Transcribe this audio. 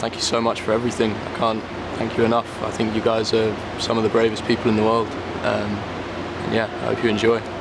Thank you so much for everything. I can't thank you enough. I think you guys are some of the bravest people in the world. Um, and yeah, I hope you enjoy.